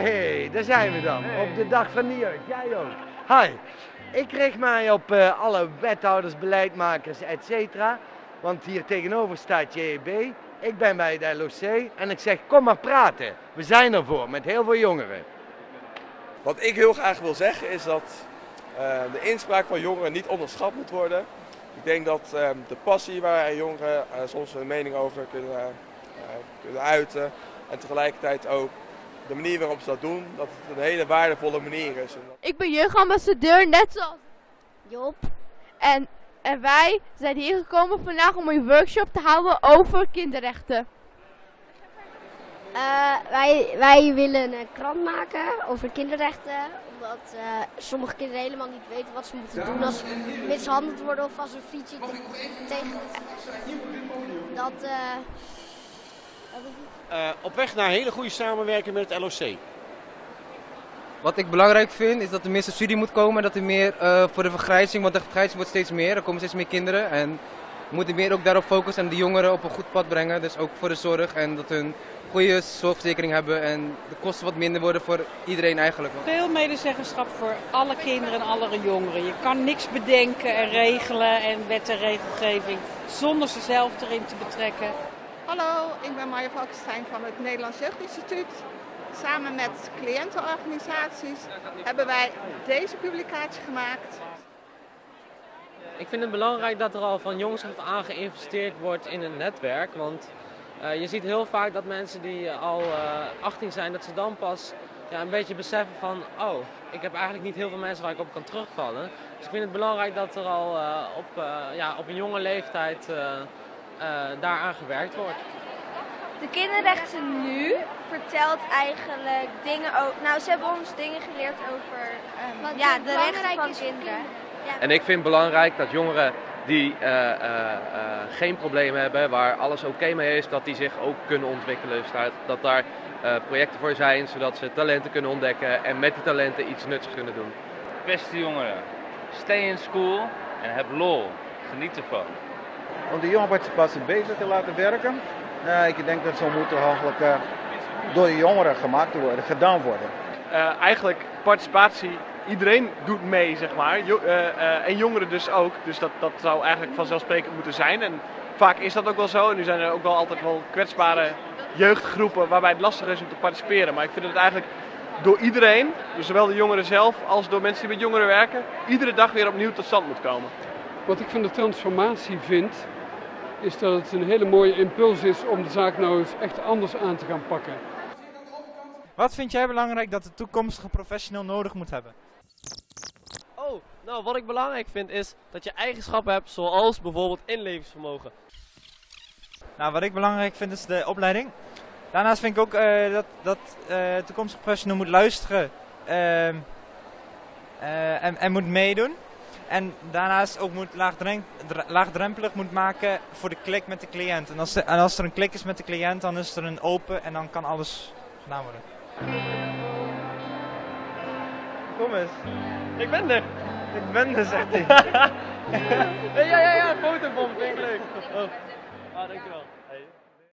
Hey, daar zijn we dan. Op de dag van jeugd. Jij ook. Hi. Ik richt mij op eh, alle wethouders, beleidmakers, et cetera. Want hier tegenover staat JEB. Ik ben bij het LOC en ik zeg kom maar praten. We zijn ervoor met heel veel jongeren. Wat ik heel graag wil zeggen is dat eh, de inspraak van jongeren niet onderschat moet worden. Ik denk dat eh, de passie waar jongeren eh, soms hun mening over kunnen uiten en tegelijkertijd ook de manier waarop ze dat doen, dat het een hele waardevolle manier is. Ik ben jeugdambassadeur, net zoals Job. En, en wij zijn hier gekomen vandaag om een workshop te houden over kinderrechten. Eh, wij, wij willen een krant maken over kinderrechten. Omdat eh, sommige kinderen helemaal niet weten wat ze moeten doen als ze mishandeld worden of als een fietsje te- tegen. Dat. eh, Eh, op weg naar hele goede samenwerking met het LOC. Wat ik belangrijk vind is dat er meer studie moet komen en dat er meer eh, voor de vergrijzing, want de vergrijzing wordt steeds meer, er komen steeds meer kinderen en we moeten meer ook daarop focussen en de jongeren op een goed pad brengen, dus ook voor de zorg en dat hun goede zorgverzekering hebben en de kosten wat minder worden voor iedereen eigenlijk. Veel medezeggenschap voor alle kinderen en alle jongeren. Je kan niks bedenken en regelen en wet en regelgeving zonder ze zelf erin te betrekken. Hallo, ik ben Marja Valkenstein van het Nederlands Jeugdinstituut. Samen met cliëntenorganisaties hebben wij deze publicatie gemaakt. Ik vind het belangrijk dat er al van jongs af aan geïnvesteerd wordt in een netwerk. Want eh, je ziet heel vaak dat mensen die eh, al eh 18 zijn, dat ze dan pas ja, een beetje beseffen van... Oh, ik heb eigenlijk niet heel veel mensen waar ik op kan terugvallen. Dus ik vind het belangrijk dat er al eh, op, eh, ja, op een jonge leeftijd eh, eh, daaraan gewerkt wordt. De kinderrechten nu vertelt eigenlijk dingen over. Nou, ze hebben ons dingen geleerd over Wat ja, de rechten van kinderen. En ik vind het belangrijk dat jongeren die eh, eh, eh, geen probleem hebben, waar alles oké mee is, dat die zich ook kunnen ontwikkelen. Dus dat daar eh, projecten voor zijn, zodat ze talenten kunnen ontdekken en met die talenten iets nuttigs kunnen doen. Beste jongeren, stay in school en heb lol. Geniet ervan. Om de jongerenparticipatie beter te laten werken. Eh, ik denk dat zo moet eigenlijk eh, door de jongeren gemaakt worden, gedaan worden. Eh, eigenlijk participatie, iedereen doet mee, zeg maar. Jo- eh, eh, en jongeren dus ook. Dus dat, dat zou eigenlijk vanzelfsprekend moeten zijn. En vaak is dat ook wel zo. En nu zijn er ook wel altijd wel kwetsbare jeugdgroepen waarbij het lastig is om te participeren. Maar ik vind het eigenlijk door iedereen, dus zowel de jongeren zelf als door mensen die met jongeren werken, iedere dag weer opnieuw tot stand moet komen. Wat ik van de transformatie vind, is dat het een hele mooie impuls is om de zaak nou eens echt anders aan te gaan pakken. Wat vind jij belangrijk dat de toekomstige professional nodig moet hebben? Oh, nou wat ik belangrijk vind is dat je eigenschappen hebt zoals bijvoorbeeld inlevingsvermogen. Nou, wat ik belangrijk vind is de opleiding. Daarnaast vind ik ook eh, dat, dat eh, de toekomstige professional moet luisteren ehm, eh, en, en moet meedoen. En daarnaast ook moet laagdrempelig moet maken voor de klik met de cliënt. En als, de- en als er een klik is met de cliënt, dan is er een open en dan kan alles gedaan worden. Kom eens. Ik ben er. Ik ben er, zegt hij. ja, ja, ja, foto van me, vind ik leuk. Oh. Ah, dankjewel.